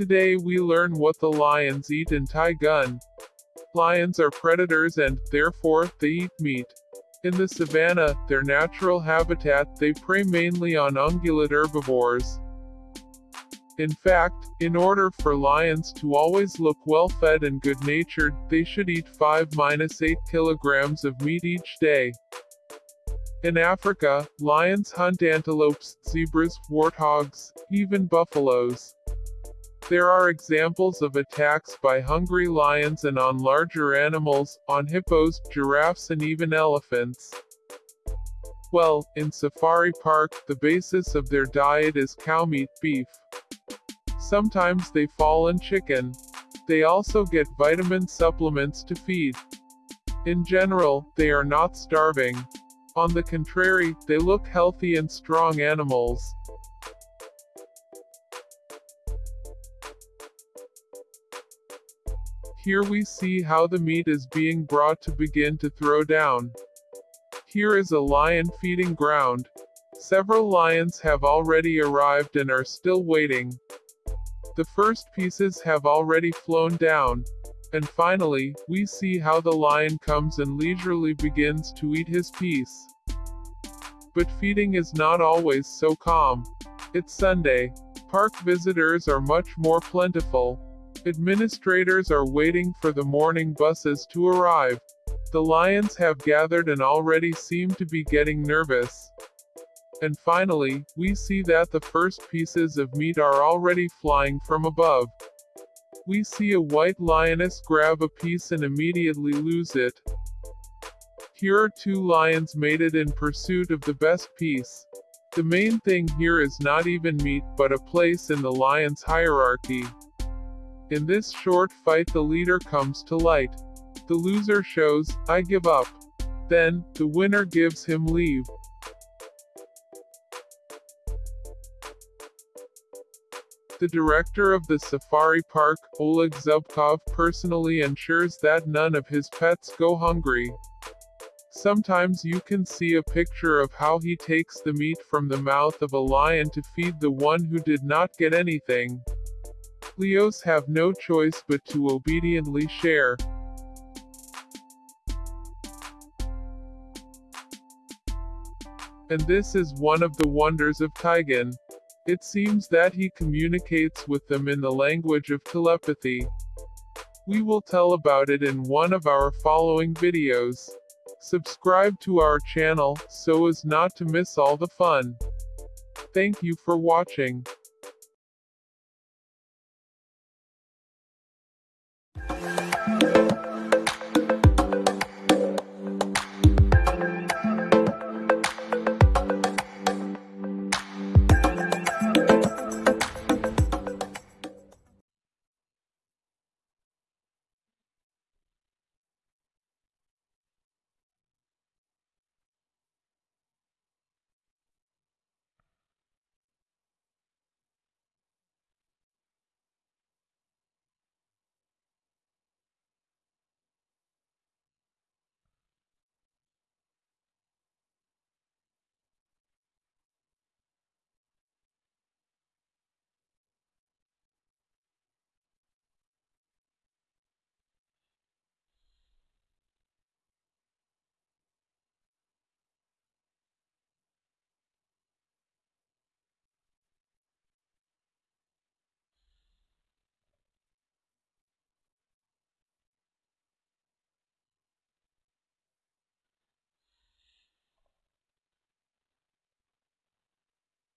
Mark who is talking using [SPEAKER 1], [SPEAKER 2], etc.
[SPEAKER 1] Today we learn what the lions eat in Taigan. Lions are predators and, therefore, they eat meat. In the savanna, their natural habitat, they prey mainly on ungulate herbivores. In fact, in order for lions to always look well-fed and good-natured, they should eat 5-8 kilograms of meat each day. In Africa, lions hunt antelopes, zebras, warthogs, even buffaloes. There are examples of attacks by hungry lions and on larger animals, on hippos, giraffes and even elephants. Well, in Safari Park, the basis of their diet is cow meat, beef. Sometimes they fall in chicken. They also get vitamin supplements to feed. In general, they are not starving. On the contrary, they look healthy and strong animals. Here we see how the meat is being brought to begin to throw down. Here is a lion feeding ground. Several lions have already arrived and are still waiting. The first pieces have already flown down. And finally, we see how the lion comes and leisurely begins to eat his piece. But feeding is not always so calm. It's Sunday. Park visitors are much more plentiful. Administrators are waiting for the morning buses to arrive. The lions have gathered and already seem to be getting nervous. And finally, we see that the first pieces of meat are already flying from above. We see a white lioness grab a piece and immediately lose it. Here are two lions mated in pursuit of the best piece. The main thing here is not even meat, but a place in the lion's hierarchy. In this short fight the leader comes to light. The loser shows, I give up. Then, the winner gives him leave. The director of the safari park, Oleg Zubkov, personally ensures that none of his pets go hungry. Sometimes you can see a picture of how he takes the meat from the mouth of a lion to feed the one who did not get anything. Leos have no choice but to obediently share. And this is one of the wonders of Taigan. It seems that he communicates with them in the language of telepathy. We will tell about it in one of our following videos. Subscribe to our channel, so as not to miss all the fun. Thank you for watching.